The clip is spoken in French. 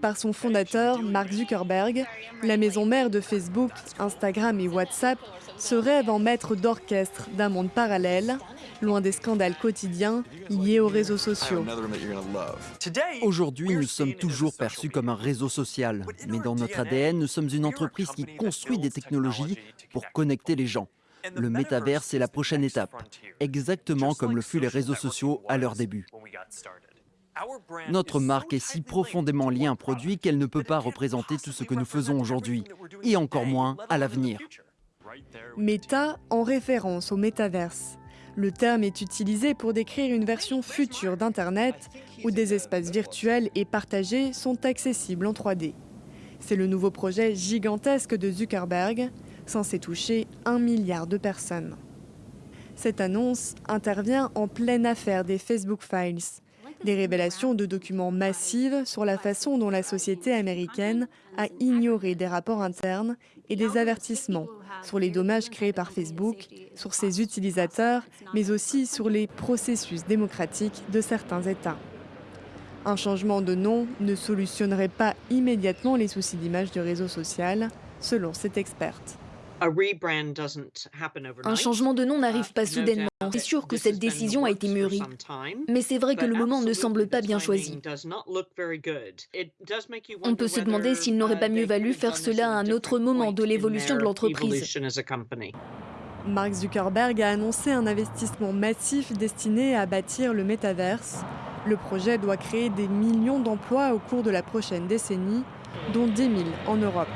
par son fondateur, Mark Zuckerberg, la maison mère de Facebook, Instagram et WhatsApp se rêve en maître d'orchestre d'un monde parallèle, loin des scandales quotidiens liés aux réseaux sociaux. Aujourd'hui, nous sommes toujours perçus comme un réseau social, mais dans notre ADN, nous sommes une entreprise qui construit des technologies pour connecter les gens. Le métaverse est la prochaine étape, exactement comme le fut les réseaux sociaux à leur début. Notre marque est si profondément liée à un produit qu'elle ne peut pas représenter tout ce que nous faisons aujourd'hui, et encore moins à l'avenir. Meta en référence au métaverse. Le terme est utilisé pour décrire une version future d'Internet où des espaces virtuels et partagés sont accessibles en 3D. C'est le nouveau projet gigantesque de Zuckerberg, censé toucher un milliard de personnes. Cette annonce intervient en pleine affaire des Facebook Files, des révélations de documents massives sur la façon dont la société américaine a ignoré des rapports internes et des avertissements sur les dommages créés par Facebook, sur ses utilisateurs, mais aussi sur les processus démocratiques de certains États. Un changement de nom ne solutionnerait pas immédiatement les soucis d'image du réseau social, selon cette experte. Un changement de nom n'arrive pas soudainement. C'est sûr que cette décision a été mûrie. Mais c'est vrai que le moment ne semble pas bien choisi. On peut se demander s'il n'aurait pas mieux valu faire cela à un autre moment de l'évolution de l'entreprise. Mark Zuckerberg a annoncé un investissement massif destiné à bâtir le métaverse. Le projet doit créer des millions d'emplois au cours de la prochaine décennie, dont 10 000 en Europe.